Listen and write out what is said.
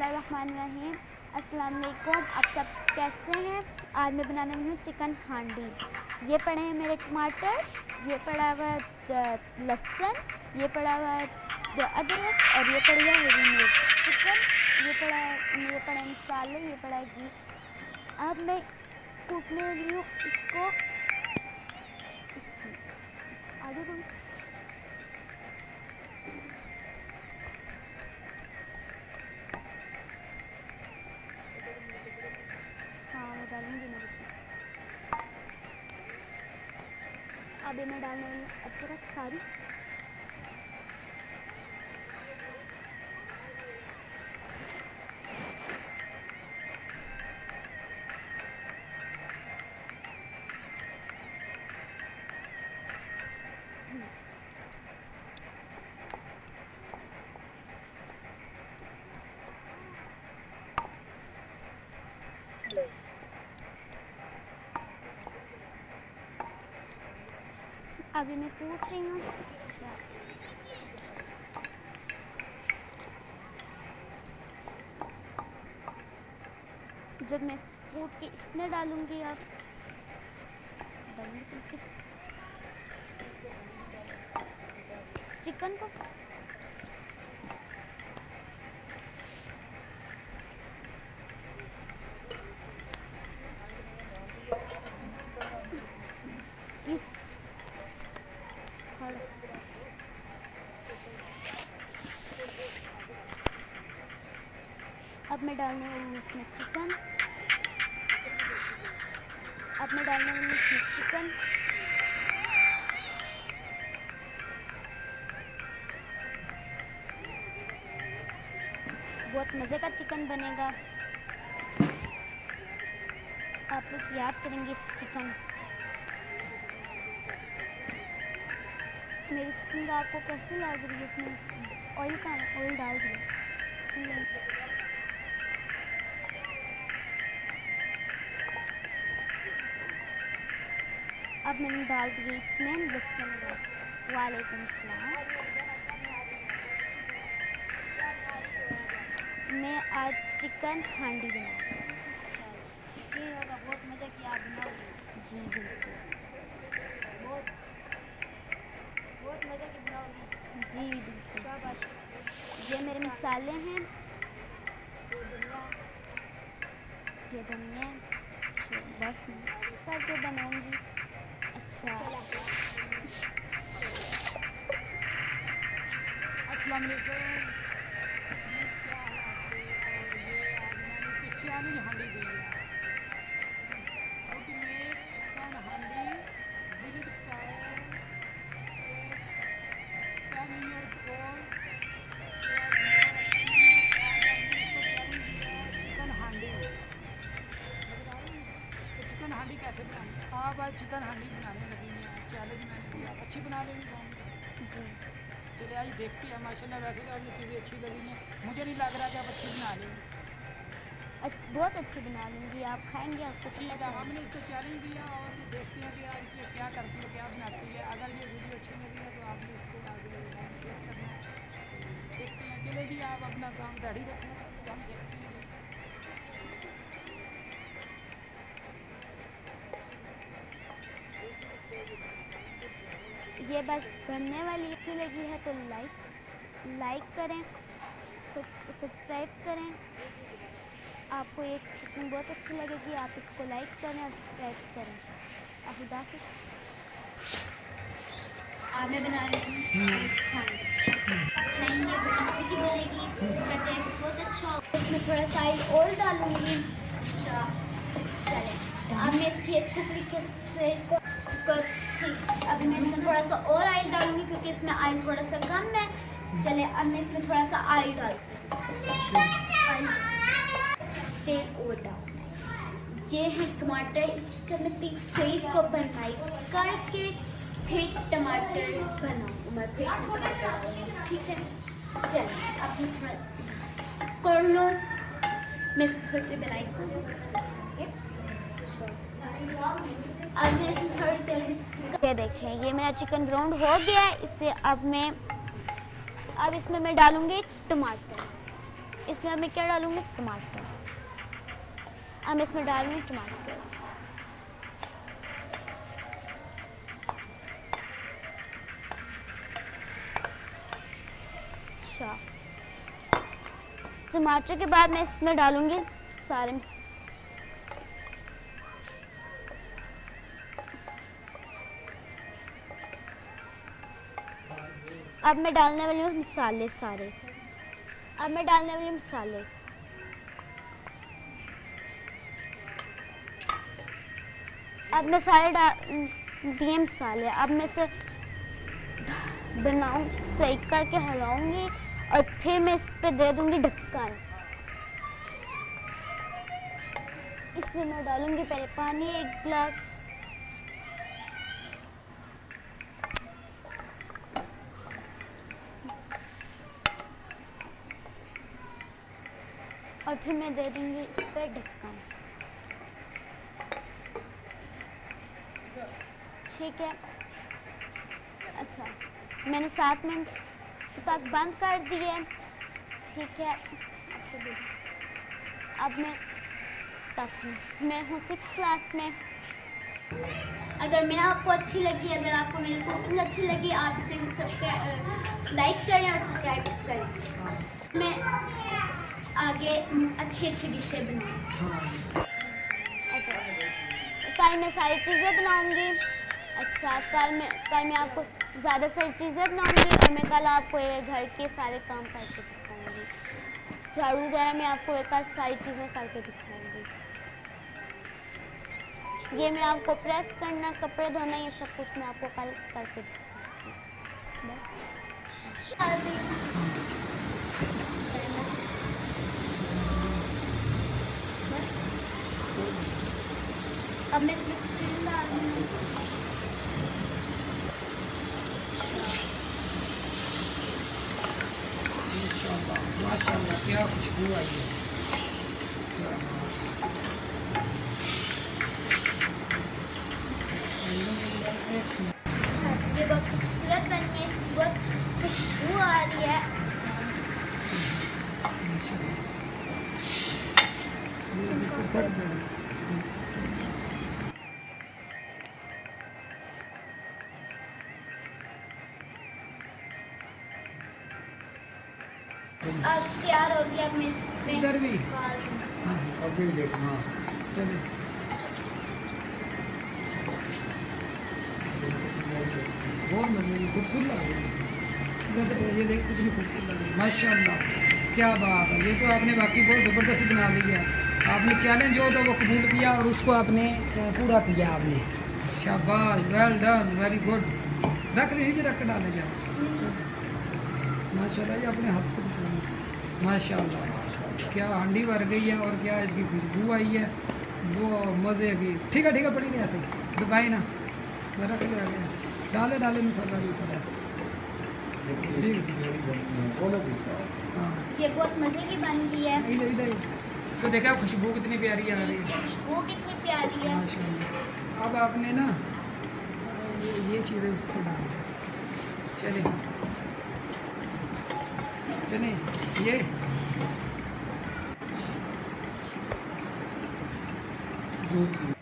اللہ الرحمن الرحیم السلام علیکم آپ سب کیسے ہیں؟ آج میں بنانے والی ہوں چکن ہانڈی۔ یہ پڑے ہیں میرے ٹماٹر، یہ پڑا ہوا لہسن، یہ پڑا ہوا ہے ادرک اور یہ پڑی ہے ہری مرچ۔ چکن یہ پڑا ہے، یہ پڑا ہے مسالے، یہ پڑا ہے گھی۔ اب میں کوٹنے لی ہوں اس کو اس میں۔ آگے کروں ابھی میں ڈالنے والی ادرک ساری ابھی میں کوٹ رہی ہوں اچھا جب میں کوٹ کے اس میں ڈالوں گی آپ چکن کو اس کھڑا اب میں ڈالنے والی اس میں چکن۔ اب میں ڈالنے والی اس میں چکن۔ بہت مزے کا چکن بنے گا۔ آپ لوگ یاد کریں گے اس چکن۔ میری کوکنگ آپ کو کیسی لگ رہی ہے اس میں؟ آئل کا آئل ڈال دیا۔ اب میں نے ڈال دی اس میں لہسن وعلیکم السلام۔ میں آج چکن ہانڈی بنا بہت مزہ کیا بنا جی بالکل۔ بہت بہت مزہ کی بناؤ گی۔ جی بالکل۔ یہ میرے مسالے ہیں۔ یہ دھنیا۔ بس۔ کر کے بناؤں گی۔ السلام علیکم۔ کیا ہے ہانڈی دی ہے chicken handi style ten years old chicken handi chicken handi کیسے بنانی ہے آپ آج چکن ہانڈی بنانے ہیں چیلنج میں نے دیا اچھی بنا لیں گی جی چلے آج دیکھتے ہیں ماشاء اللہ ویسے تو آپ نے چیزیں اچھی لگی ہیں مجھے نہیں لگ رہا کہ آپ اچھی بنا لیں گے بہت اچھی بنا لوں گی آپ کھائیں گے آپ کو ٹھیک ہے ہم نے اس کو چیلنج دیا اور یہ دیکھتے ہیں کہ آج یہ کیا کرتی ہے کیا بناتی ہے اگر یہ ویڈیو اچھی لگی ہے تو آپ نے اس کو آگے شیئر کرنا دیکھتے ہیں چلے جی آپ اپنا کام ریڈی رکھیں ہم دیکھتے ہیں یہ بس بننے والی اچھی لگی ہے تو لائک لائک کریں سب- سبسکرائب کریں۔ آپ کو یہ کوکنگ بہت اچھی لگے گی آپ اس کو لائک کریں اور سبسکرائب کریں۔ خدا حافظ۔ آج میں بنا رہی بہت اچھی بنے گی اس کا ٹیسٹ بہت اچھا ہوگا۔ اس میں تھوڑا سا آئل اور ڈالوں گی۔ اچھا۔ چلے۔ اب میں اس کی اچھے طریقے سے اس کو اس کو ٹھیک ابھی میں اس میں تھوڑا سا اور آئل ڈالوں گی کیونکہ اس میں آئل تھوڑا سا کم ہے۔ چلے، اب میں اس میں تھوڑا سا آئل ڈالتی ہوں۔ تیل اور ڈالوں یہ ہے ٹماٹر۔ اس کا میں پیس سے کو بنائی کر کے پھر ٹماٹر بناؤں میں پھر ٹماٹر ٹھیک ہے؟ چل اب میں تھوڑا سا کر لو میں اس کو تھوڑی سی بلائی کروں یہ دیکھیں، یہ میرا چکن براؤن ہو گیا ہے۔ اس سے اب میں اب اس میں میں ڈالوں گی ٹماٹر۔ اس میں اب میں کیا ڈالوں گی؟ ٹماٹر۔ اب میں اس میں ڈالوں گی ٹماٹر۔ اچھا۔ ٹماٹر کے بعد میں اس میں ڈالوں گی سارے اب میں ڈالنے والی ہوں مسالے سارے۔ اب میں ڈالنے والی ہوں مسالے۔ اب میں سارے ڈال دیے مسالے۔ اب میں سے بناؤں صحیح کر کے ہلاؤں گی اور پھر میں اس پہ دے دوں گی ڈھکن اس میں میں ڈالوں گی پہلے پانی، ایک گلاس پھر میں دے دوں گی اس پہ ڈھکن ٹھیک ہے۔ اچھا میں نے سات منٹ تک بند کر دیے ٹھیک ہے۔ اب میں تک ہوں۔ میں ہوں سکس کلاس میں۔ اگر میں آپ کو اچھی لگی، اگر آپ کو میری کوکنگ اچھی لگی، آپ اسے سبسکرائب لائک کریں اور سبسکرائب کریں۔ میں آگے اچھی اچھی ڈشیں بناؤں اچھا۔ کل میں ساری چیزیں بناؤں گی۔ اچھا کل میں کل میں آپ کو زیادہ ساری چیزیں بناؤں گی اور میں کل آپ کو یہ گھر کے سارے کام کر کے دکھاؤں گی۔ جھاڑو وغیرہ میں آپ کو کل ساری چیزیں کر کے دکھاؤں گی۔ یہ میں آپ کو پریس کرنا کپڑے دھونا یہ سب کچھ میں آپ کو کل کر کے دکھاؤں گی۔ بس۔ اب میں اس میں تیل ڈالوں گی ماشاء اللہ کیا خوشبو آئی ہے اب تیار ہو گیا ادھر بھی دیکھنا بہت مزے خوبصورت یہ دیکھ کتنی خوبصورت ماشاء اللہ کیا بات ہے یہ تو آپ نے باقی بہت زبردست بنا لی ہے آپ نے چیلنج جو تھا وہ قبول کیا اور اس کو آپ نے پورا کیا آپ نے شاباش ویل ڈن ویری گڈ رکھ لیجیے رکھ ڈالے جائے ماشاء اللہ یہ اپنے ہاتھ کو ماشاء اللہ کیا ہانڈی بھر گئی ہے اور کیا اس کی خوشبو آئی ہے۔ وہ مزے کی۔ ٹھیک ہے ٹھیک ہے پڑی گئی ایسے دبائی نا میں رکھ لے آگے۔ ڈالے ڈالے مسالہ بھی ٹھیک ہے بولو بھی یہ بہت مزے کی بن گئی ہے۔ ادھر ادھر۔ تو دیکھا خوشبو کتنی پیاری آ رہی ہے۔ خوشبو کتنی پیاری ہے۔ ماشاء اللہ اب آپ نے نا یہ چیزیں اس کو ڈال چلے چلیں یہ دودھ